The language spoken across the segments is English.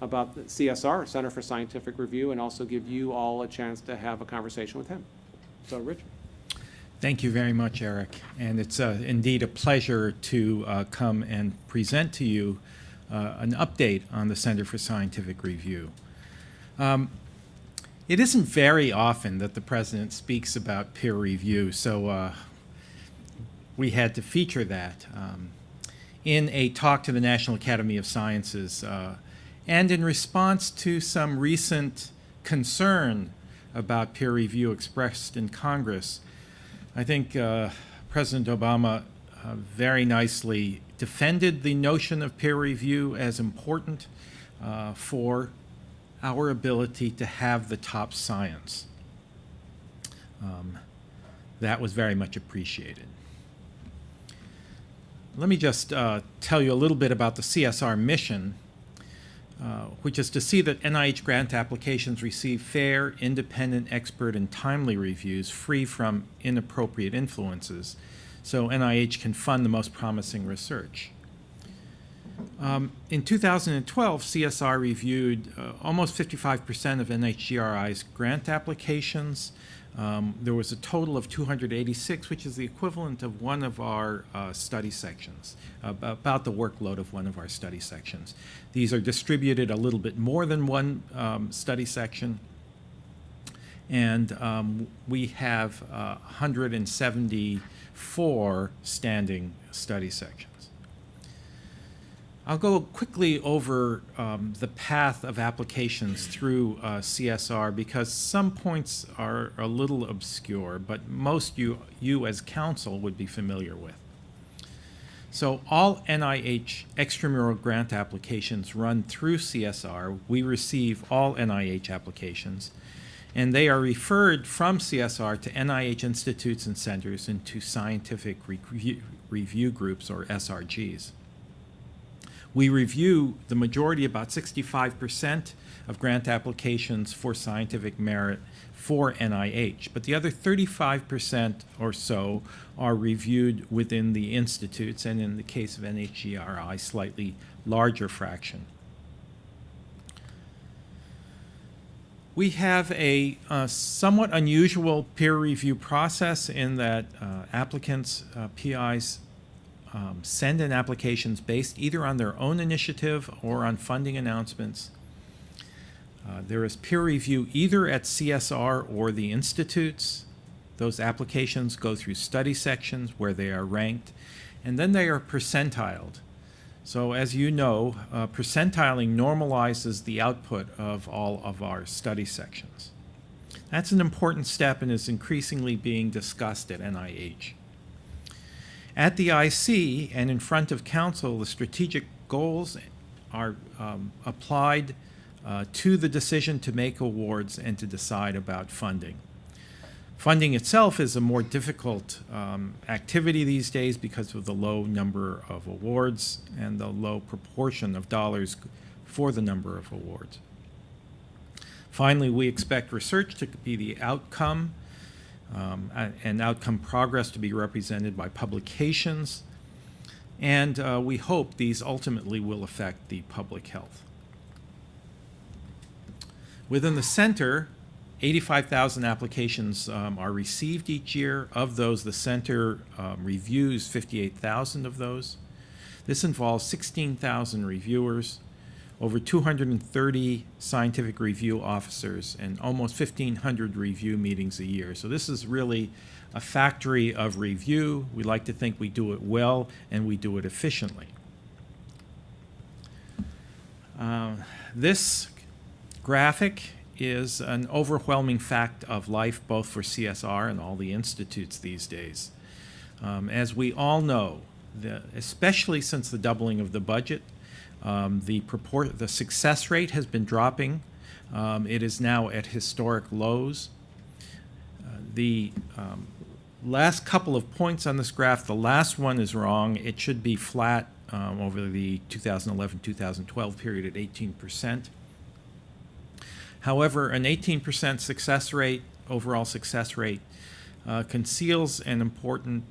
about the CSR, Center for Scientific Review, and also give you all a chance to have a conversation with him. So, Richard. Thank you very much, Eric. And it's uh, indeed a pleasure to uh, come and present to you uh, an update on the Center for Scientific Review. Um, it isn't very often that the president speaks about peer review, so uh, we had to feature that um, in a talk to the National Academy of Sciences uh, and in response to some recent concern about peer review expressed in Congress. I think uh, President Obama uh, very nicely defended the notion of peer review as important uh, for our ability to have the top science. Um, that was very much appreciated. Let me just uh, tell you a little bit about the CSR mission, uh, which is to see that NIH grant applications receive fair, independent, expert, and timely reviews free from inappropriate influences so NIH can fund the most promising research. Um, in 2012, CSR reviewed uh, almost 55% of NHGRI's grant applications. Um, there was a total of 286, which is the equivalent of one of our uh, study sections, about the workload of one of our study sections. These are distributed a little bit more than one um, study section, and um, we have 174 uh, standing study sections. I'll go quickly over um, the path of applications through uh, CSR because some points are a little obscure, but most you, you as counsel would be familiar with. So all NIH extramural grant applications run through CSR. We receive all NIH applications, and they are referred from CSR to NIH institutes and centers into scientific review, review groups, or SRGs. We review the majority, about 65% of grant applications for scientific merit for NIH, but the other 35% or so are reviewed within the institutes, and in the case of NHGRI, slightly larger fraction. We have a uh, somewhat unusual peer review process in that uh, applicants, uh, PIs, um, send in applications based either on their own initiative or on funding announcements. Uh, there is peer review either at CSR or the institutes. Those applications go through study sections where they are ranked, and then they are percentiled. So as you know, uh, percentiling normalizes the output of all of our study sections. That's an important step and is increasingly being discussed at NIH. At the IC and in front of council, the strategic goals are um, applied uh, to the decision to make awards and to decide about funding. Funding itself is a more difficult um, activity these days because of the low number of awards and the low proportion of dollars for the number of awards. Finally, we expect research to be the outcome um, and outcome progress to be represented by publications, and uh, we hope these ultimately will affect the public health. Within the center, 85,000 applications um, are received each year. Of those, the center um, reviews 58,000 of those. This involves 16,000 reviewers, over 230 scientific review officers and almost 1,500 review meetings a year. So this is really a factory of review. We like to think we do it well and we do it efficiently. Uh, this graphic is an overwhelming fact of life both for CSR and all the institutes these days. Um, as we all know, the, especially since the doubling of the budget, um, the, purport, the success rate has been dropping. Um, it is now at historic lows. Uh, the um, last couple of points on this graph, the last one is wrong. It should be flat um, over the 2011-2012 period at 18%. However, an 18% success rate, overall success rate, uh, conceals an important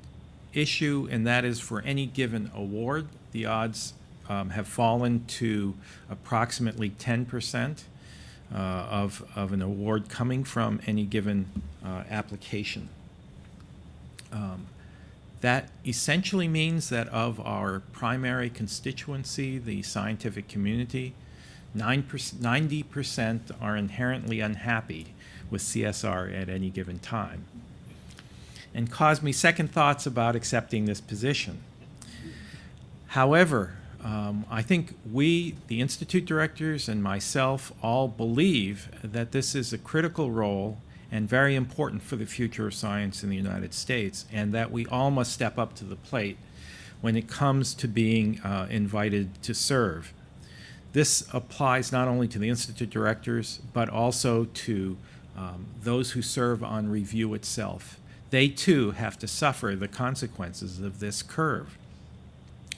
issue, and that is for any given award, the odds um, have fallen to approximately 10% uh, of, of an award coming from any given uh, application. Um, That essentially means that of our primary constituency, the scientific community, 90% are inherently unhappy with CSR at any given time and caused me second thoughts about accepting this position. However, um, I think we, the Institute directors and myself, all believe that this is a critical role and very important for the future of science in the United States, and that we all must step up to the plate when it comes to being uh, invited to serve. This applies not only to the Institute directors, but also to um, those who serve on review itself. They too have to suffer the consequences of this curve,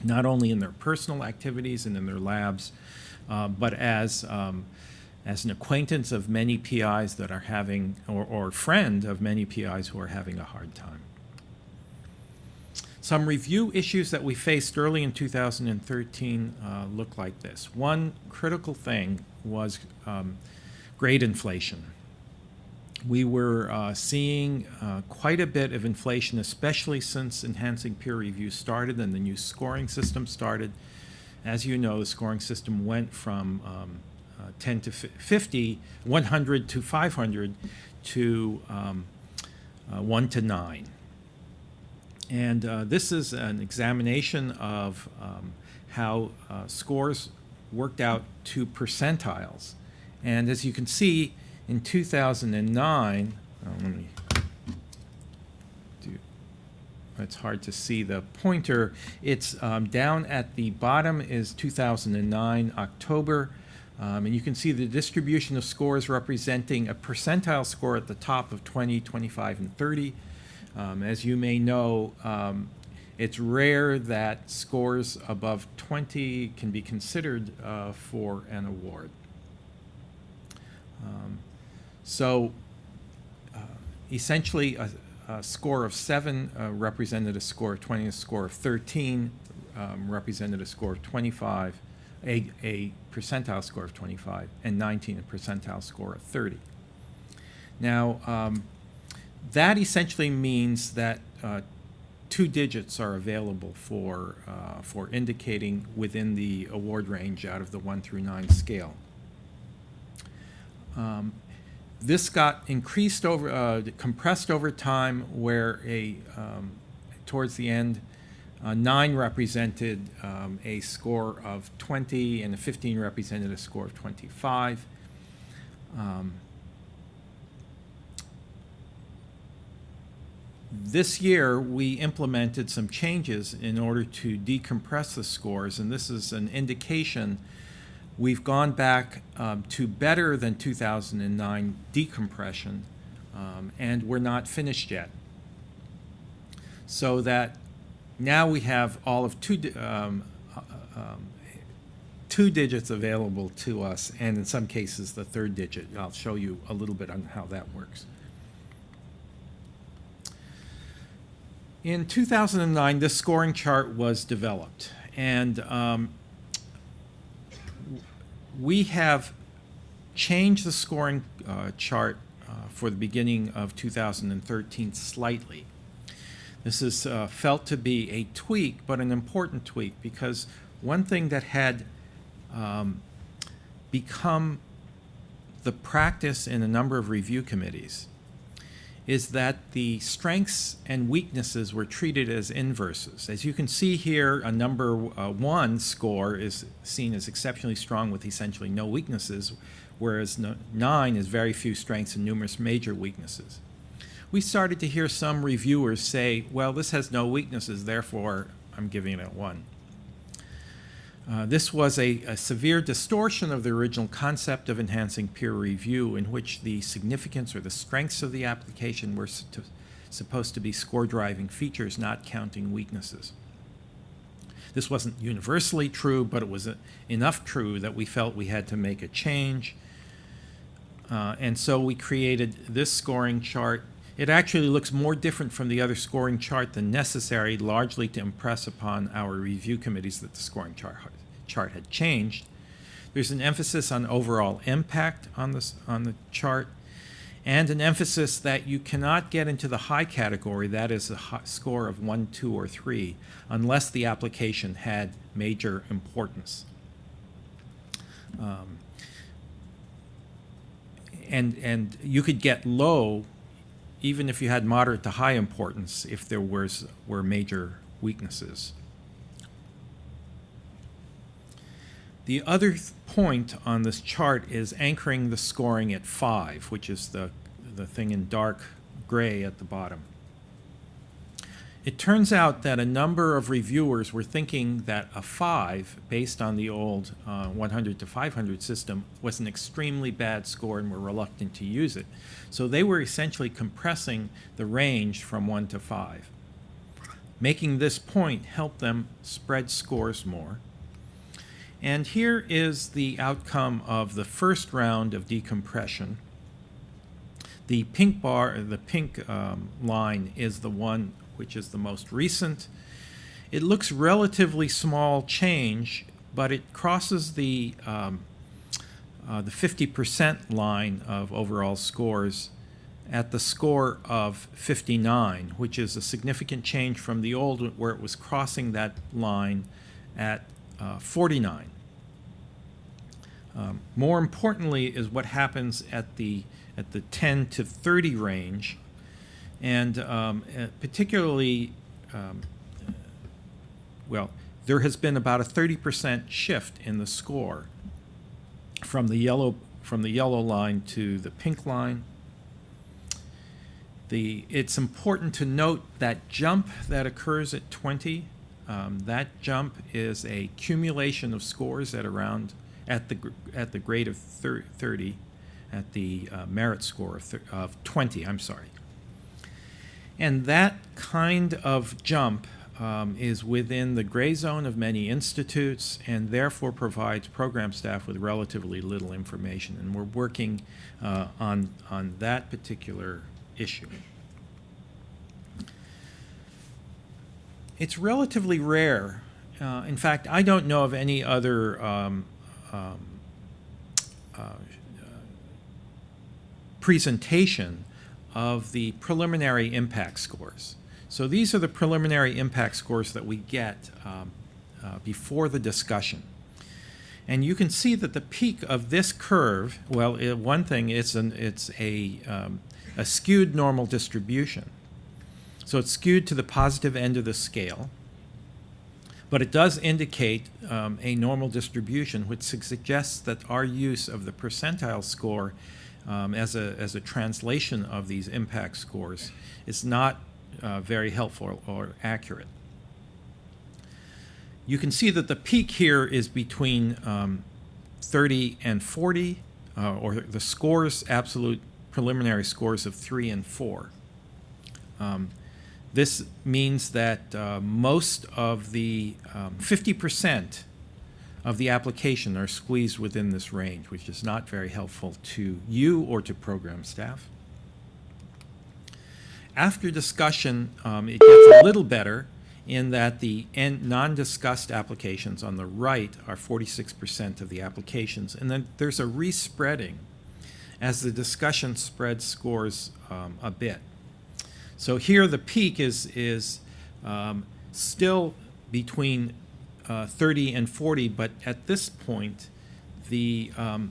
not only in their personal activities and in their labs, uh, but as, um, as an acquaintance of many PIs that are having, or, or friend of many PIs who are having a hard time. Some review issues that we faced early in 2013 uh, look like this. One critical thing was um, grade inflation. We were uh, seeing uh, quite a bit of inflation, especially since enhancing peer review started and the new scoring system started. As you know, the scoring system went from um, uh, 10 to 50, 100 to 500 to um, uh, 1 to 9. And uh, this is an examination of um, how uh, scores worked out to percentiles. And as you can see, in 2009, oh, let me do, it's hard to see the pointer. It's um, down at the bottom is 2009, October. Um, and you can see the distribution of scores representing a percentile score at the top of 20, 25, and 30. Um, as you may know, um, it's rare that scores above 20 can be considered uh, for an award. So uh, essentially, a, a score of 7 uh, represented a score of 20, a score of 13 um, represented a score of 25, a, a percentile score of 25, and 19 a percentile score of 30. Now, um, that essentially means that uh, two digits are available for, uh, for indicating within the award range out of the 1 through 9 scale. Um, this got increased over, uh, compressed over time where a, um, towards the end, uh, 9 represented um, a score of 20 and a 15 represented a score of 25. Um, this year, we implemented some changes in order to decompress the scores, and this is an indication we've gone back um, to better than 2009 decompression, um, and we're not finished yet. So that now we have all of two, um, uh, um, two digits available to us, and in some cases, the third digit. I'll show you a little bit on how that works. In 2009, this scoring chart was developed, and um, we have changed the scoring uh, chart uh, for the beginning of 2013 slightly. This is uh, felt to be a tweak, but an important tweak, because one thing that had um, become the practice in a number of review committees is that the strengths and weaknesses were treated as inverses. As you can see here, a number uh, one score is seen as exceptionally strong with essentially no weaknesses, whereas no, nine is very few strengths and numerous major weaknesses. We started to hear some reviewers say, well, this has no weaknesses, therefore I'm giving it a one. Uh, this was a, a, severe distortion of the original concept of enhancing peer review in which the significance or the strengths of the application were to, supposed to be score driving features, not counting weaknesses. This wasn't universally true, but it was a, enough true that we felt we had to make a change. Uh, and so we created this scoring chart. It actually looks more different from the other scoring chart than necessary, largely to impress upon our review committees that the scoring chart had changed. There's an emphasis on overall impact on this on the chart, and an emphasis that you cannot get into the high category, that is a score of one, two, or three, unless the application had major importance. Um, and and you could get low even if you had moderate to high importance if there was were major weaknesses. The other th- point on this chart is anchoring the scoring at 5, which is the, the thing in dark gray at the bottom. It turns out that a number of reviewers were thinking that a 5, based on the old uh, 100 to 500 system, was an extremely bad score and were reluctant to use it. So they were essentially compressing the range from 1 to 5. Making this point helped them spread scores more. And here is the outcome of the first round of decompression. The pink bar, the pink um, line is the one which is the most recent. It looks relatively small change, but it crosses the um, uh, the 50% line of overall scores at the score of 59, which is a significant change from the old where it was crossing that line at uh, 49. Um, more importantly is what happens at the at the 10 to 30 range, and um, uh, particularly, um, well, there has been about a 30% shift in the score from the yellow from the yellow line to the pink line. The, it's important to note that jump that occurs at 20, um, that jump is a accumulation of scores at around at the at the grade of 30, at the uh, merit score of, of 20. I'm sorry. And that kind of jump um, is within the gray zone of many institutes and therefore provides program staff with relatively little information. And we're working uh, on, on that particular issue. It's relatively rare. Uh, in fact, I don't know of any other um, um, uh, presentation of the preliminary impact scores. So these are the preliminary impact scores that we get um, uh, before the discussion. And you can see that the peak of this curve, well, it, one thing, it's, an, it's a, um, a skewed normal distribution. So it's skewed to the positive end of the scale. But it does indicate um, a normal distribution, which suggests that our use of the percentile score um, as, a, as a translation of these impact scores is not uh, very helpful or accurate. You can see that the peak here is between um, 30 and 40, uh, or the scores, absolute preliminary scores of 3 and 4. Um, this means that uh, most of the 50% um, of the application are squeezed within this range, which is not very helpful to you or to program staff. After discussion, um, it gets a little better in that the non-discussed applications on the right are 46% of the applications, and then there's a respreading as the discussion spreads scores um, a bit. So here the peak is, is um, still between uh, 30 and 40, but at this point, the, um,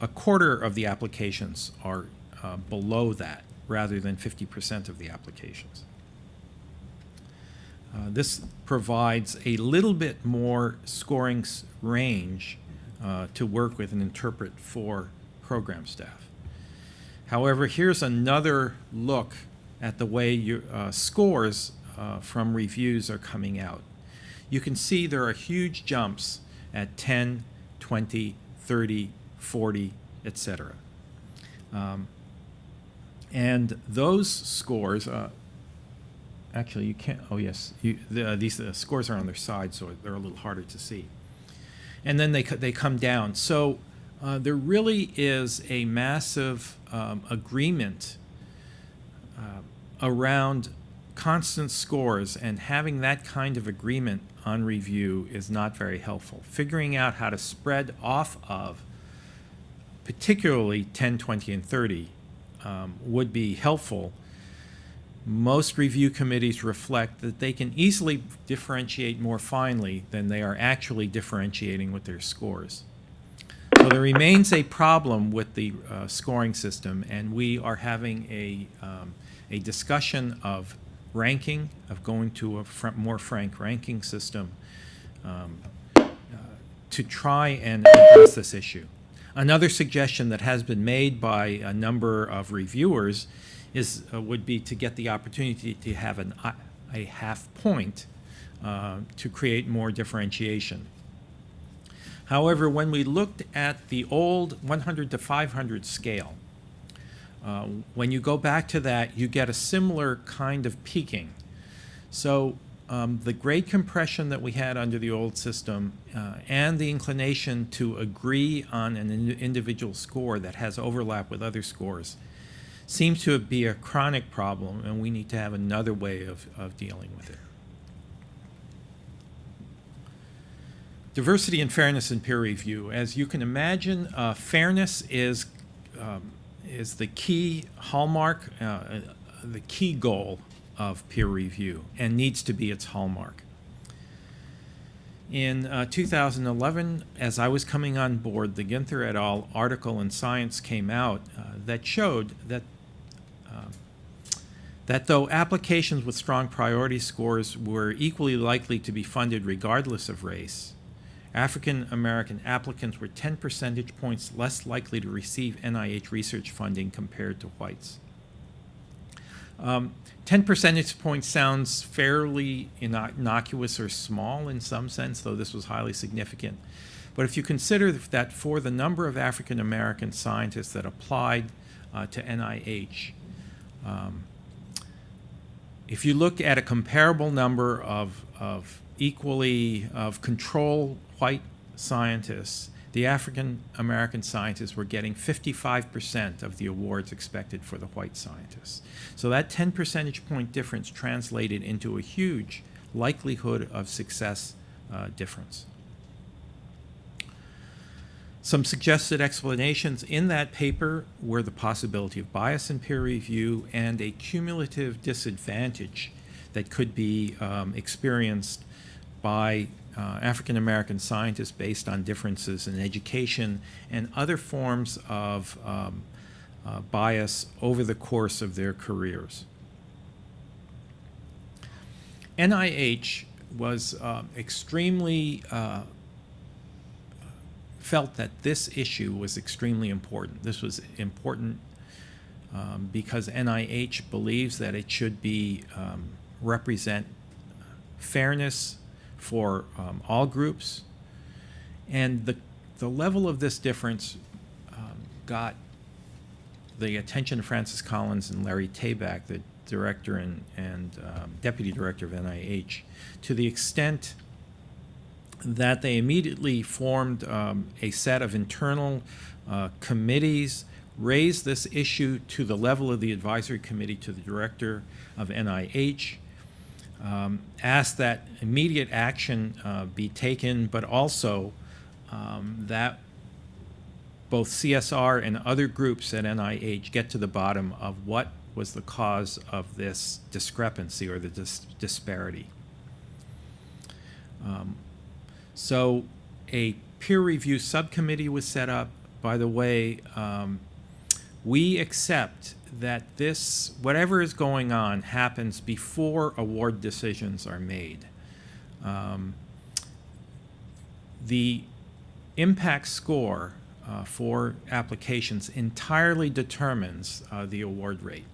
a quarter of the applications are uh, below that rather than 50% of the applications. Uh, this provides a little bit more scoring range uh, to work with and interpret for program staff. However, here's another look at the way your uh, scores from reviews are coming out. You can see there are huge jumps at 10, 20, 30, 40, etc. Um, and those scores, uh, actually you can't, oh yes, you, the, these uh, scores are on their side so they're a little harder to see. And then they, they come down. So uh, there really is a massive um, agreement uh, around constant scores and having that kind of agreement on review is not very helpful. Figuring out how to spread off of particularly 10, 20, and 30 um, would be helpful. Most review committees reflect that they can easily differentiate more finely than they are actually differentiating with their scores. So there remains a problem with the uh, scoring system, and we are having a, um, a discussion of ranking, of going to a fr more frank ranking system um, uh, to try and address this issue. Another suggestion that has been made by a number of reviewers is, uh, would be to get the opportunity to have an, uh, a half point uh, to create more differentiation. However, when we looked at the old 100 to 500 scale, uh, when you go back to that, you get a similar kind of peaking. So um, the grade compression that we had under the old system uh, and the inclination to agree on an in individual score that has overlap with other scores seems to be a chronic problem, and we need to have another way of, of dealing with it. Diversity and fairness in peer review. As you can imagine, uh, fairness is, um, is the key hallmark, uh, the key goal of peer review and needs to be its hallmark. In uh, 2011, as I was coming on board, the Ginther et al. article in Science came out uh, that showed that uh, that though applications with strong priority scores were equally likely to be funded regardless of race, African American applicants were 10 percentage points less likely to receive NIH research funding compared to whites. Um, 10 percentage points sounds fairly innocuous or small in some sense, though this was highly significant. But if you consider that for the number of African American scientists that applied uh, to NIH, um, if you look at a comparable number of, of equally of control white scientists, the African American scientists were getting 55% of the awards expected for the white scientists. So that 10 percentage point difference translated into a huge likelihood of success uh, difference. Some suggested explanations in that paper were the possibility of bias in peer review and a cumulative disadvantage that could be um, experienced by uh, African American scientists based on differences in education and other forms of um, uh, bias over the course of their careers. NIH was uh, extremely felt that this issue was extremely important. This was important um, because NIH believes that it should be um, represent fairness for um, all groups. And the, the level of this difference um, got the attention of Francis Collins and Larry Tabak, the director and, and um, deputy director of NIH, to the extent that they immediately formed um, a set of internal uh, committees, raised this issue to the level of the advisory committee to the director of NIH, um, ask that immediate action uh, be taken, but also um, that both CSR and other groups at NIH get to the bottom of what was the cause of this discrepancy or the dis disparity. Um, so a peer review subcommittee was set up. By the way, um, we accept that this, whatever is going on, happens before award decisions are made. Um, the impact score uh, for applications entirely determines uh, the award rate.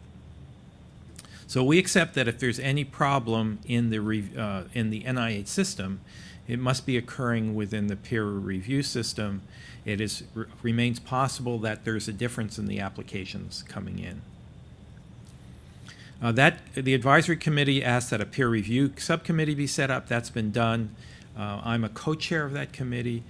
So we accept that if there's any problem in the, uh, in the NIH system, it must be occurring within the peer review system. It is, remains possible that there's a difference in the applications coming in. Uh, that the advisory committee asked that a peer review subcommittee be set up. That's been done. Uh, I'm a co-chair of that committee.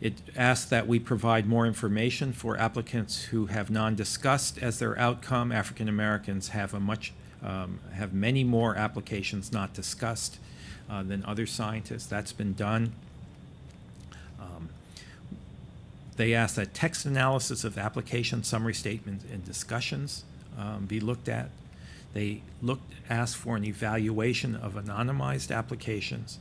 It asks that we provide more information for applicants who have non-discussed as their outcome. African Americans have a much um, have many more applications not discussed uh, than other scientists. That's been done. Um, They ask that text analysis of application summary statements and discussions um, be looked at. They looked, asked for an evaluation of anonymized applications,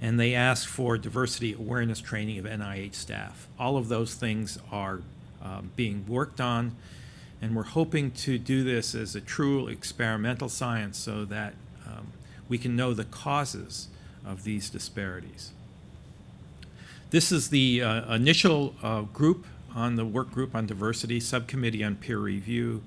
and they asked for diversity awareness training of NIH staff. All of those things are um, being worked on, and we're hoping to do this as a true experimental science so that um, we can know the causes of these disparities. This is the uh, initial uh, group on the work group on diversity, subcommittee on peer review.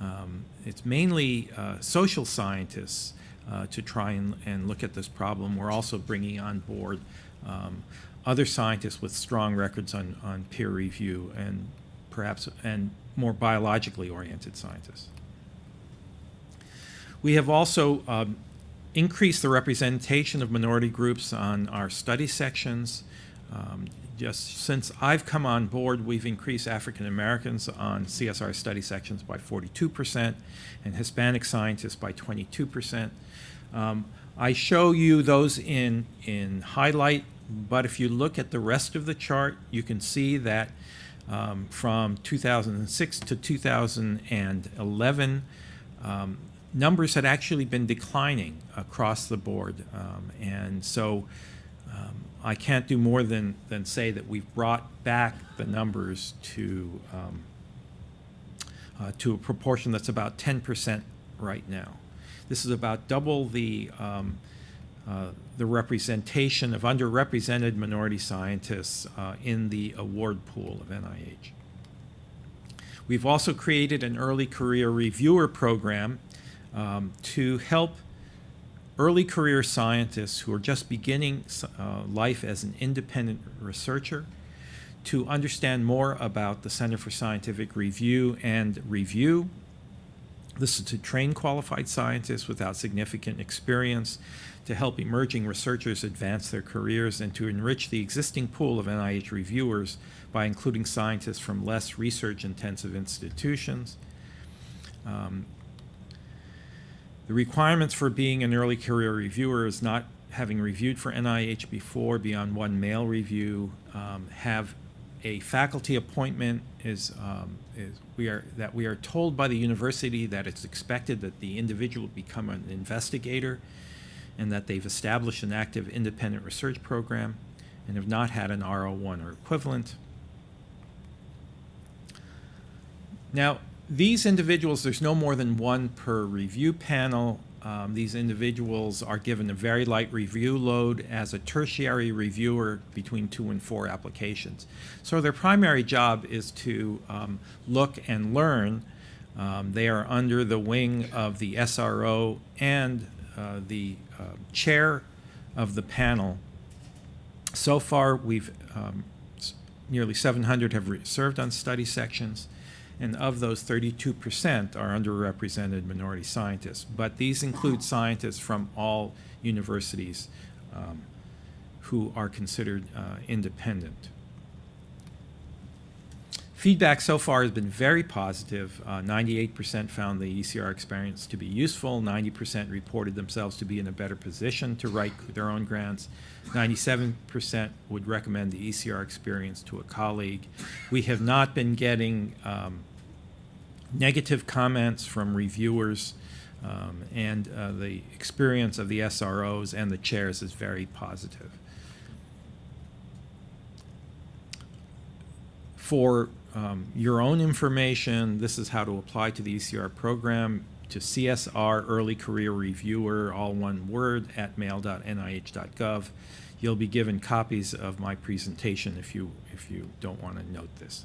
Um, it's mainly uh, social scientists uh, to try and, and look at this problem. We're also bringing on board um, other scientists with strong records on, on peer review and perhaps and more biologically oriented scientists. We have also um, increased the representation of minority groups on our study sections. Um, just since I've come on board, we've increased African Americans on CSR study sections by 42% and Hispanic scientists by 22%. Um, I show you those in, in highlight, but if you look at the rest of the chart, you can see that um, from 2006 to 2011, um, numbers had actually been declining across the board. Um, and so I can't do more than, than say that we've brought back the numbers to, um, uh, to a proportion that's about 10% right now. This is about double the, um, uh, the representation of underrepresented minority scientists uh, in the award pool of NIH. We've also created an early career reviewer program um, to help early career scientists who are just beginning uh, life as an independent researcher to understand more about the Center for Scientific Review and Review. This is to train qualified scientists without significant experience, to help emerging researchers advance their careers, and to enrich the existing pool of NIH reviewers by including scientists from less research-intensive institutions. Um, the requirements for being an early career reviewer is not having reviewed for NIH before beyond one mail review, um, have a faculty appointment is, um, is we are that we are told by the university that it's expected that the individual become an investigator and that they've established an active independent research program and have not had an R01 or equivalent. Now, these individuals, there's no more than one per review panel. Um, these individuals are given a very light review load as a tertiary reviewer between two and four applications. So their primary job is to um, look and learn. Um, they are under the wing of the SRO and uh, the uh, chair of the panel. So far, we've um, nearly 700 have served on study sections and of those 32% are underrepresented minority scientists. But these include scientists from all universities um, who are considered uh, independent. Feedback so far has been very positive. 98% uh, found the ECR experience to be useful. 90% reported themselves to be in a better position to write their own grants. 97% would recommend the ECR experience to a colleague. We have not been getting um, negative comments from reviewers, um, and uh, the experience of the SROs and the chairs is very positive. For um, your own information, this is how to apply to the ECR program to CSR Early Career Reviewer, all one word, at mail.nih.gov. You'll be given copies of my presentation if you, if you don't want to note this.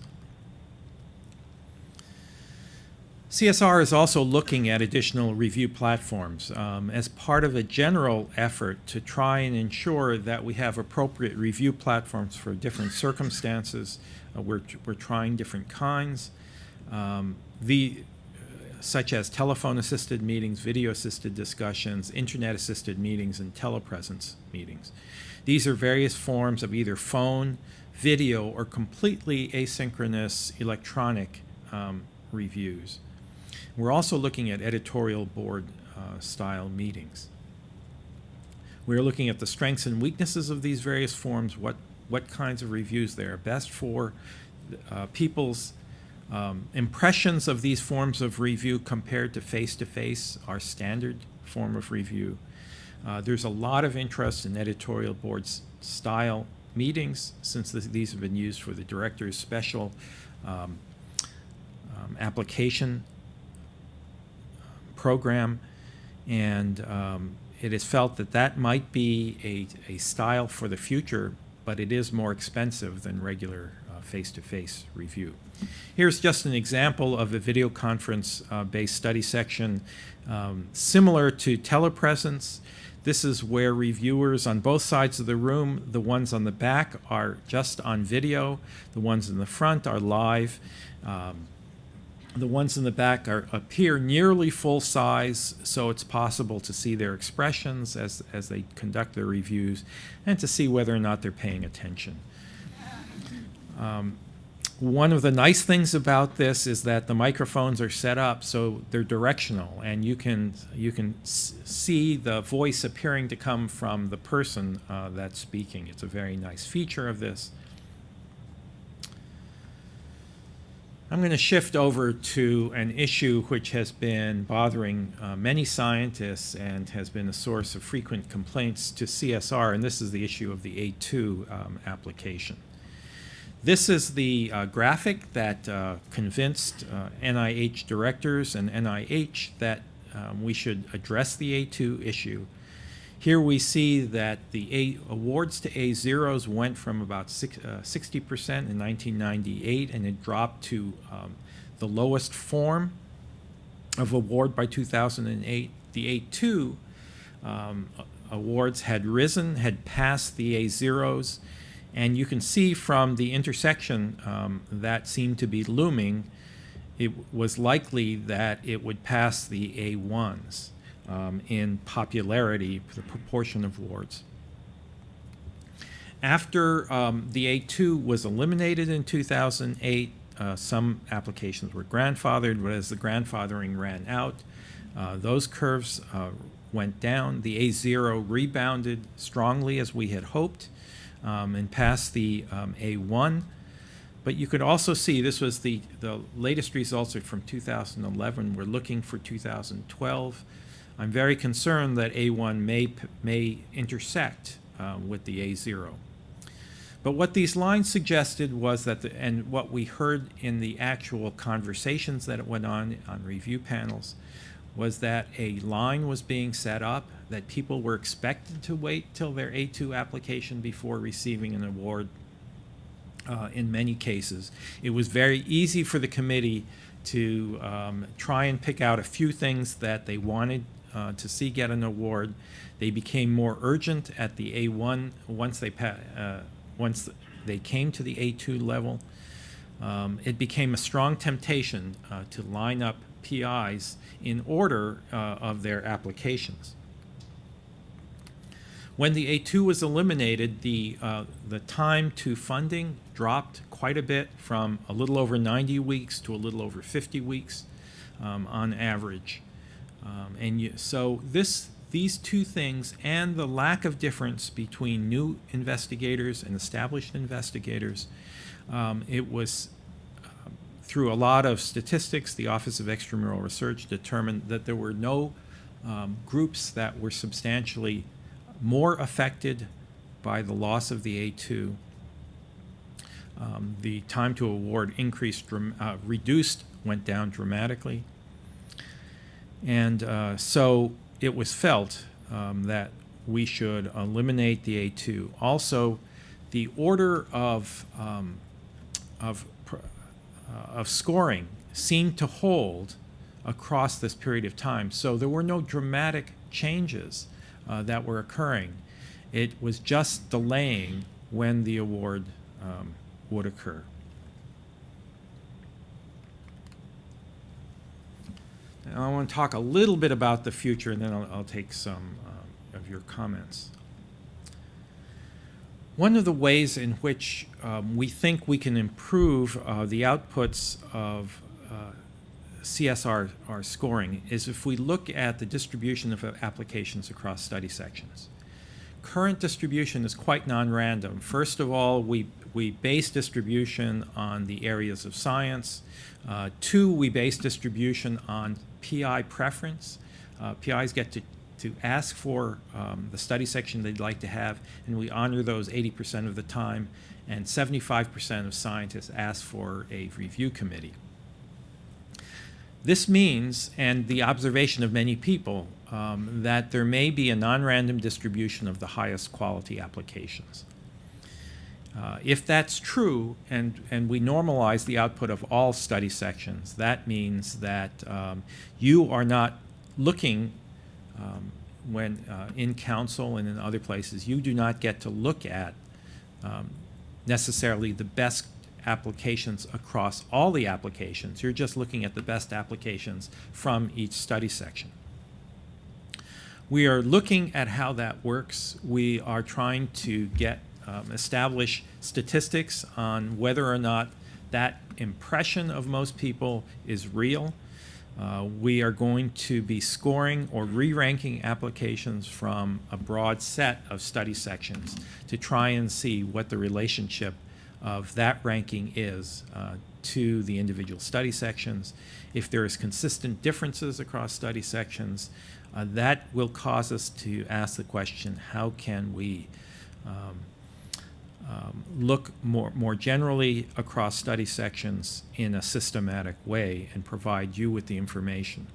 CSR is also looking at additional review platforms um, as part of a general effort to try and ensure that we have appropriate review platforms for different circumstances. Uh, we're, we're trying different kinds, um, the, such as telephone-assisted meetings, video-assisted discussions, internet-assisted meetings, and telepresence meetings. These are various forms of either phone, video, or completely asynchronous electronic um, reviews. We're also looking at editorial board uh, style meetings. We're looking at the strengths and weaknesses of these various forms, what, what kinds of reviews they are best for, uh, people's um, impressions of these forms of review compared to face-to-face, our standard form of review. Uh, there's a lot of interest in editorial boards style meetings since these have been used for the director's special um, um, application program. And um, it is felt that that might be a, a style for the future, but it is more expensive than regular uh, face-to-face review. Here's just an example of a video conference uh, based study section um, similar to telepresence. This is where reviewers on both sides of the room, the ones on the back are just on video, the ones in the front are live. Um, the ones in the back are, appear nearly full size, so it's possible to see their expressions as, as they conduct their reviews and to see whether or not they're paying attention. Um, one of the nice things about this is that the microphones are set up so they're directional and you can you can see the voice appearing to come from the person uh, that's speaking. It's a very nice feature of this. I'm going to shift over to an issue which has been bothering uh, many scientists and has been a source of frequent complaints to CSR, and this is the issue of the A2 um, application. This is the uh, graphic that uh, convinced uh, NIH directors and NIH that um, we should address the A2 issue. Here we see that the A awards to A0s went from about 60% uh, in 1998 and it dropped to um, the lowest form of award by 2008. The A2 um, awards had risen, had passed the A0s, and you can see from the intersection um, that seemed to be looming, it was likely that it would pass the A1s um, in popularity, the proportion of wards. After um, the A2 was eliminated in 2008, uh, some applications were grandfathered, but as the grandfathering ran out, uh, those curves uh, went down. The A0 rebounded strongly as we had hoped um, and passed the um, A1. But you could also see this was the, the latest results from 2011. We're looking for 2012. I'm very concerned that A1 may, may intersect uh, with the A0. But what these lines suggested was that, the, and what we heard in the actual conversations that went on on review panels, was that a line was being set up, that people were expected to wait till their A2 application before receiving an award uh, in many cases. It was very easy for the committee to um, try and pick out a few things that they wanted uh, to see get an award. They became more urgent at the A1 once they uh, once they came to the A2 level. Um, it became a strong temptation uh, to line up PIs in order uh, of their applications. When the A2 was eliminated, the, uh, the time to funding dropped quite a bit from a little over 90 weeks to a little over 50 weeks um, on average. Um, and you, so this, these two things and the lack of difference between new investigators and established investigators, um, it was uh, through a lot of statistics, the Office of Extramural Research determined that there were no um, groups that were substantially more affected by the loss of the A2. Um, the time to award increased, uh, reduced, went down dramatically. And uh, so it was felt um, that we should eliminate the A2. Also, the order of, um, of, uh, of scoring seemed to hold across this period of time. So there were no dramatic changes uh, that were occurring. It was just delaying when the award um, would occur. And I want to talk a little bit about the future, and then I'll, I'll take some uh, of your comments. One of the ways in which um, we think we can improve uh, the outputs of uh, CSR our scoring is if we look at the distribution of applications across study sections. current distribution is quite non-random. First of all, we, we base distribution on the areas of science. Uh, two, we base distribution on PI preference. Uh, PIs get to, to ask for um, the study section they'd like to have, and we honor those 80% of the time, and 75% of scientists ask for a review committee. This means, and the observation of many people, um, that there may be a non-random distribution of the highest quality applications. Uh, if that's true, and, and we normalize the output of all study sections, that means that um, you are not looking um, when uh, in council and in other places, you do not get to look at um, necessarily the best applications across all the applications. You're just looking at the best applications from each study section. We are looking at how that works. We are trying to get um, establish statistics on whether or not that impression of most people is real. Uh, we are going to be scoring or re-ranking applications from a broad set of study sections to try and see what the relationship of that ranking is uh, to the individual study sections. If there is consistent differences across study sections, uh, that will cause us to ask the question, how can we um, um, look more, more generally across study sections in a systematic way and provide you with the information.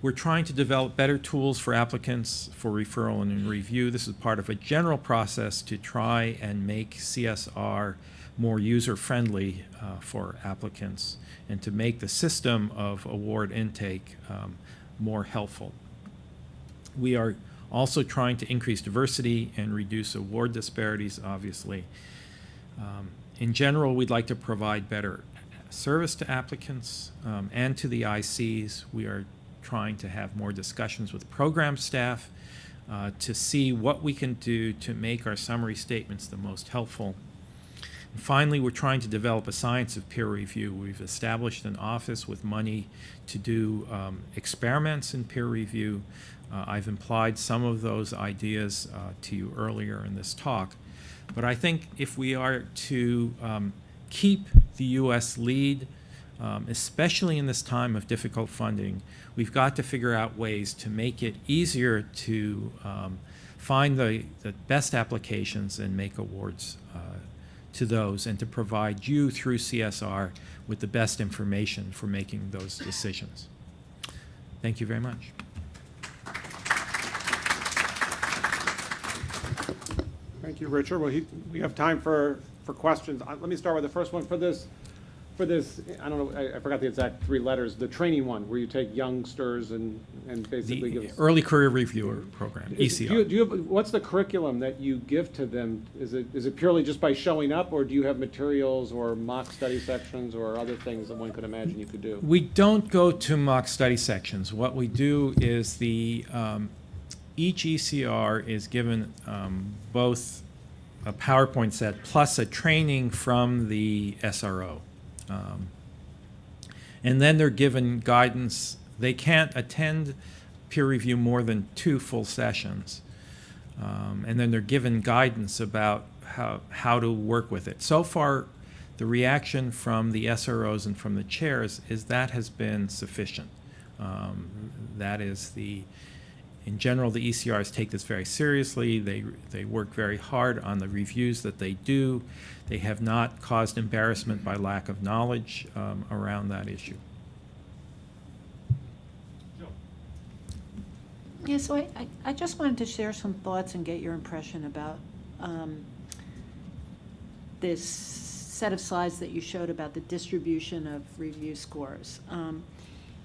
We're trying to develop better tools for applicants for referral and review. This is part of a general process to try and make CSR more user-friendly uh, for applicants and to make the system of award intake um, more helpful. We are also trying to increase diversity and reduce award disparities, obviously. Um, in general, we'd like to provide better service to applicants um, and to the ICs. We are trying to have more discussions with program staff uh, to see what we can do to make our summary statements the most helpful. And finally, we're trying to develop a science of peer review. We've established an office with money to do um, experiments in peer review. Uh, I've implied some of those ideas uh, to you earlier in this talk. But I think if we are to um, keep the U.S. lead, um, especially in this time of difficult funding, we've got to figure out ways to make it easier to um, find the, the best applications and make awards uh, to those and to provide you through CSR with the best information for making those decisions. Thank you very much. Thank you, Richard. Well, he, we have time for, for questions. Uh, Let me start with the first one. For this, for this, I don't know, I, I forgot the exact three letters, the training one, where you take youngsters and, and basically The. Early Career Reviewer Program, E Do you, ECR. do you, have- what's the curriculum that you give to them? Is it, is it purely just by showing up, or do you have materials or mock study sections or other things that one could imagine you could do? We don't go to mock study sections. What we do is the, um, each ECR is given um, both a PowerPoint set plus a training from the SRO. Um, And then they're given guidance. They can't attend peer review more than two full sessions. Um, and then they're given guidance about how, how to work with it. So far, the reaction from the SROs and from the chairs is that has been sufficient. Um, that is the, in general, the ECRs take this very seriously. They, they work very hard on the reviews that they do. They have not caused embarrassment by lack of knowledge um, around that issue. Yeah, so I, I- I just wanted to share some thoughts and get your impression about um, this set of slides that you showed about the distribution of review scores. Um,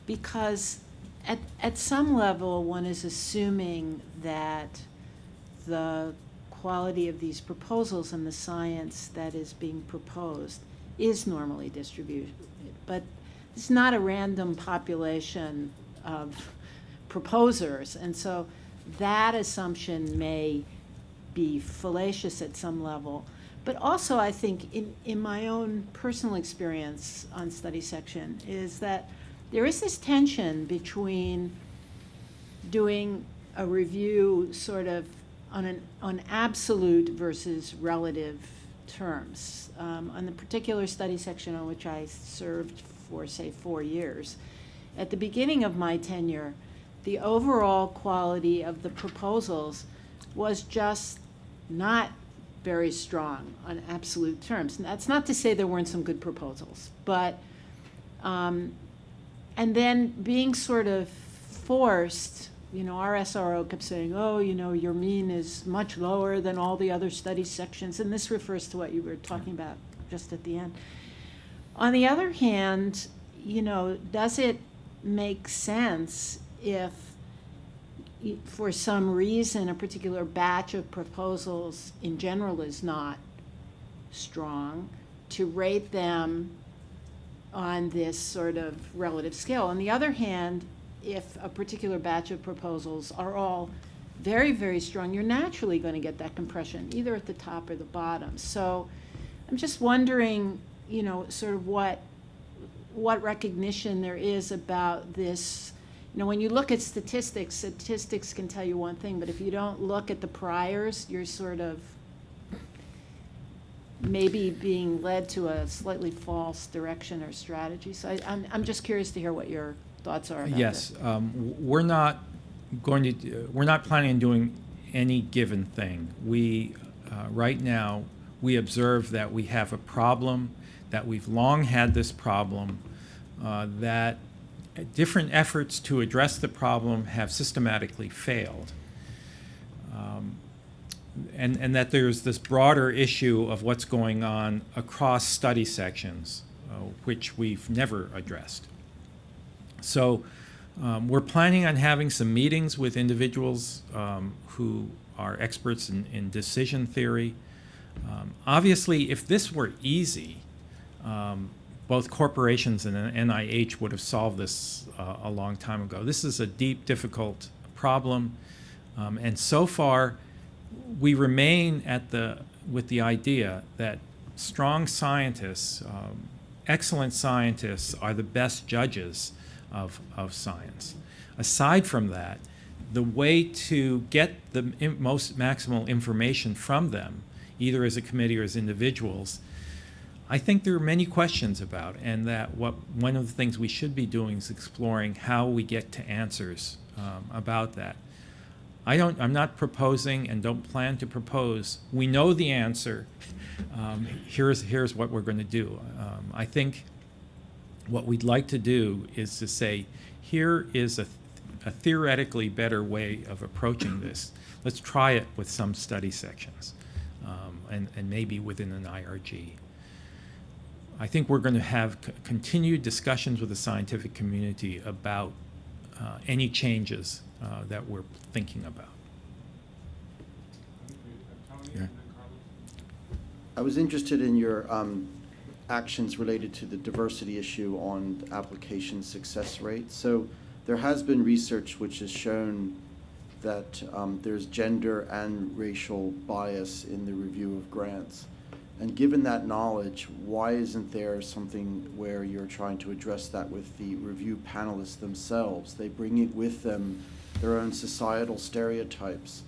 Because at, at some level, one is assuming that the quality of these proposals and the science that is being proposed is normally distributed. But it's not a random population of proposers. And so that assumption may be fallacious at some level. But also, I think, in, in my own personal experience on study section, is that there is this tension between doing a review sort of on an, on absolute versus relative terms. Um, on the particular study section on which I served for, say, four years, at the beginning of my tenure, the overall quality of the proposals was just not very strong on absolute terms. And that's not to say there weren't some good proposals, but, um, and then being sort of forced, you know, our SRO kept saying, oh, you know, your mean is much lower than all the other study sections, and this refers to what you were talking about just at the end. On the other hand, you know, does it make sense if, for some reason, a particular batch of proposals in general is not strong, to rate them on this sort of relative scale. On the other hand, if a particular batch of proposals are all very, very strong, you're naturally going to get that compression, either at the top or the bottom. So I'm just wondering, you know, sort of what, what recognition there is about this. You know, when you look at statistics, statistics can tell you one thing, but if you don't look at the priors, you're sort of maybe being led to a slightly false direction or strategy. So I, I'm, I'm just curious to hear what your thoughts are about Yes, um, we're not going to, do- we're not planning on doing any given thing. We, uh, right now, we observe that we have a problem, that we've long had this problem, uh, that different efforts to address the problem have systematically failed. Um, and, and that there's this broader issue of what's going on across study sections, uh, which we've never addressed. So um, we're planning on having some meetings with individuals um, who are experts in, in decision theory. Um, obviously, if this were easy, um, both corporations and NIH would have solved this uh, a long time ago. This is a deep, difficult problem, um, and so far, we remain at the with the idea that strong scientists, um, excellent scientists, are the best judges of, of science. Aside from that, the way to get the most maximal information from them, either as a committee or as individuals, I think there are many questions about, and that what one of the things we should be doing is exploring how we get to answers um, about that. I don't, I'm not proposing and don't plan to propose. We know the answer. Um, here's, here's what we're going to do. Um, I think what we'd like to do is to say, here is a, a theoretically better way of approaching this. Let's try it with some study sections um, and, and maybe within an IRG. I think we're going to have continued discussions with the scientific community about uh, any changes uh, that we're thinking about. Yeah. I was interested in your um, actions related to the diversity issue on application success rate. So there has been research which has shown that um, there's gender and racial bias in the review of grants. And given that knowledge, why isn't there something where you're trying to address that with the review panelists themselves? They bring it with them their own societal stereotypes.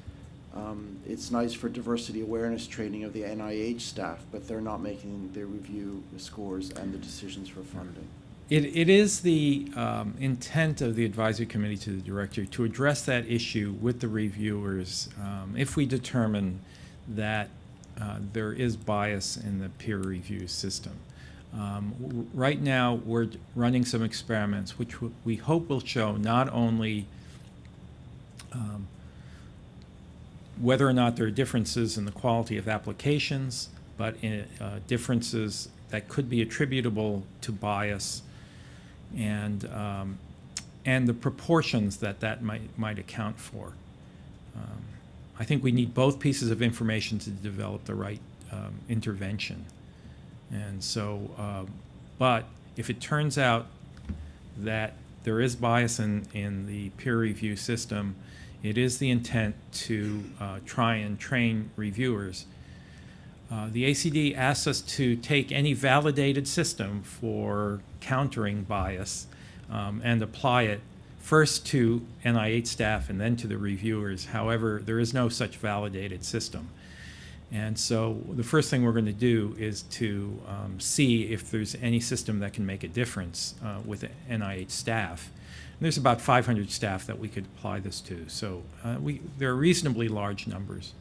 Um, it's nice for diversity awareness training of the NIH staff, but they're not making the review scores and the decisions for funding. It, it is the um, intent of the advisory committee to the director to address that issue with the reviewers um, if we determine that uh, there is bias in the peer review system. Um, right now, we're running some experiments which we hope will show not only um, whether or not there are differences in the quality of applications, but in, uh, differences that could be attributable to bias and, um, and the proportions that that might, might account for. Um, I think we need both pieces of information to develop the right um, intervention. And so, uh, but if it turns out that there is bias in, in the peer review system, it is the intent to uh, try and train reviewers. Uh, the ACD asks us to take any validated system for countering bias um, and apply it first to NIH staff and then to the reviewers. However, there is no such validated system. And so the first thing we're going to do is to um, see if there's any system that can make a difference uh, with NIH staff. There's about 500 staff that we could apply this to. So uh, we, there are reasonably large numbers.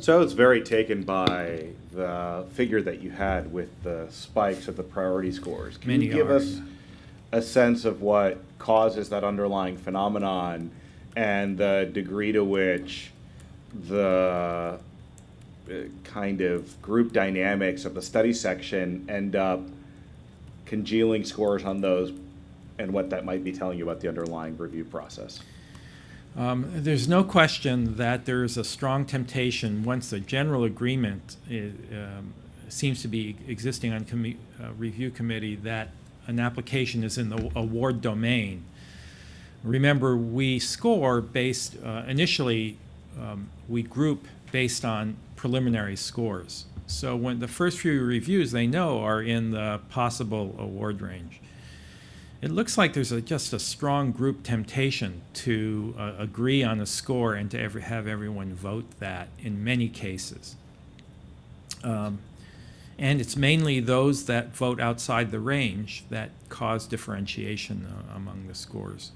So I was very taken by the figure that you had with the spikes of the priority scores. Can Many you give are, us a sense of what causes that underlying phenomenon and the degree to which the uh, kind of group dynamics of the study section end up congealing scores on those and what that might be telling you about the underlying review process? Um, There's no question that there is a strong temptation, once the general agreement i- um, seems to be existing on uh, review committee, that an application is in the award domain. Remember, we score based, uh, initially, um, we group based on preliminary scores. So when the first few reviews, they know are in the possible award range. It looks like there's a, just a strong group temptation to uh, agree on a score and to ever have everyone vote that in many cases. Um, and it's mainly those that vote outside the range that cause differentiation uh, among the scores.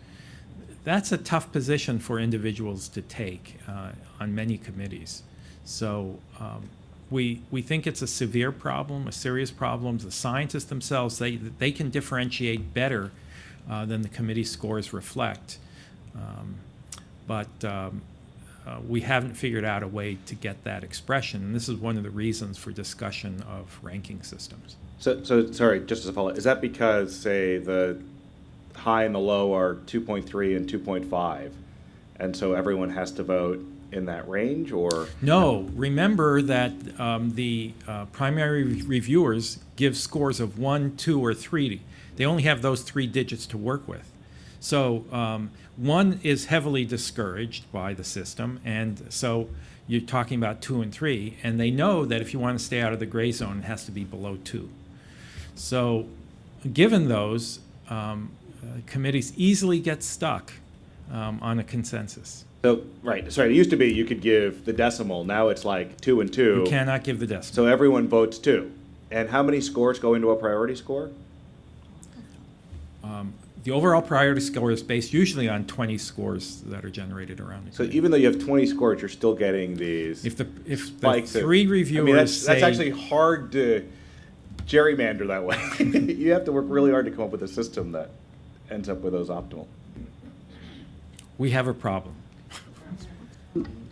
That's a tough position for individuals to take uh, on many committees. So um, we, we think it's a severe problem, a serious problem. The scientists themselves, they, they can differentiate better uh, than the committee scores reflect. Um, but um, uh, we haven't figured out a way to get that expression. And this is one of the reasons for discussion of ranking systems. So, so, sorry, just as a follow, up, is that because, say, the high and the low are two point three and two point five? And so everyone has to vote in that range, or? No, remember that um, the uh, primary re- reviewers give scores of one, two, or three. They only have those three digits to work with. So um, one is heavily discouraged by the system, and so you're talking about two and three, and they know that if you want to stay out of the gray zone, it has to be below two. So, given those, um, uh, committees easily get stuck um, on a consensus. So, right, sorry, it used to be you could give the decimal, now it's like two and two. You cannot give the decimal. So everyone votes two. And how many scores go into a priority score? Um, The overall priority score is based usually on 20 scores that are generated around the So committee. even though you have twenty scores, you're still getting these If the, if the spikes of- three I mean, reviewers that's, that's actually hard to gerrymander that way. You have to work really hard to come up with a system that ends up with those optimal. We have a problem.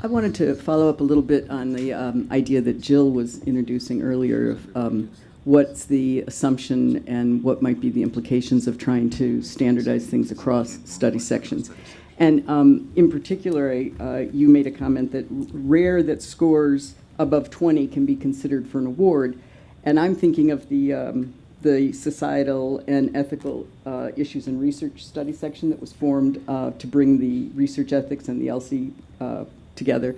I wanted to follow up a little bit on the um, idea that Jill was introducing earlier of um, what's the assumption and what might be the implications of trying to standardize things across study sections. And um, in particular, uh, you made a comment that rare that scores above 20 can be considered for an award. And I'm thinking of the, um, the societal and ethical uh, issues and research study section that was formed uh, to bring the research ethics and the ELSI uh, together.